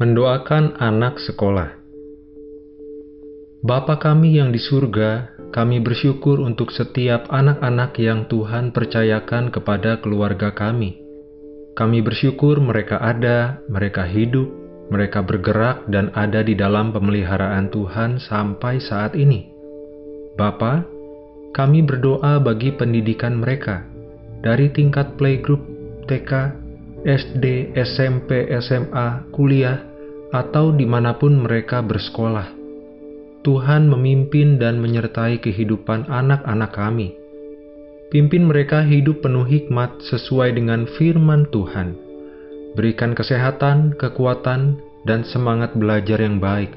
Mendoakan anak sekolah. Bapa kami yang di surga, kami bersyukur untuk setiap anak-anak yang Tuhan percayakan kepada keluarga kami. Kami bersyukur mereka ada, mereka hidup, mereka bergerak dan ada di dalam pemeliharaan Tuhan sampai saat ini. Bapa, kami berdoa bagi pendidikan mereka dari tingkat playgroup, TK, SD, SMP, SMA, kuliah, atau di mana pun mereka bersekolah. Tuhan memimpin dan menyertai kehidupan anak-anak kami. Pimpin mereka hidup penuh hikmat sesuai dengan firman Tuhan. Berikan kesehatan, kekuatan, dan semangat belajar yang baik.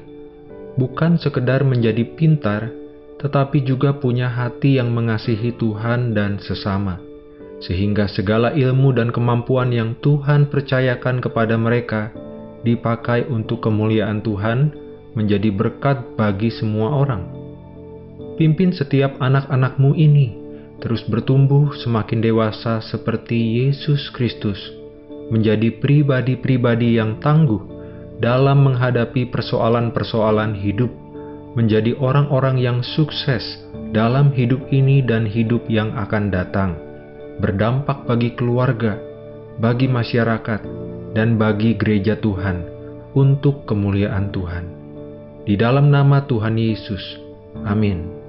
Bukan sekedar menjadi pintar, tetapi juga punya hati yang mengasihi Tuhan dan sesama. Sehingga segala ilmu dan kemampuan yang Tuhan percayakan kepada mereka dipakai untuk kemuliaan Tuhan menjadi berkat bagi semua orang. Pimpin setiap anak-anakmu ini terus bertumbuh semakin dewasa seperti Yesus Kristus, menjadi pribadi-pribadi yang tangguh dalam menghadapi persoalan-persoalan hidup, menjadi orang-orang yang sukses dalam hidup ini dan hidup yang akan datang, berdampak bagi keluarga, bagi masyarakat, dan bagi gereja Tuhan untuk kemuliaan Tuhan. Di dalam nama Tuhan Yesus. Amin.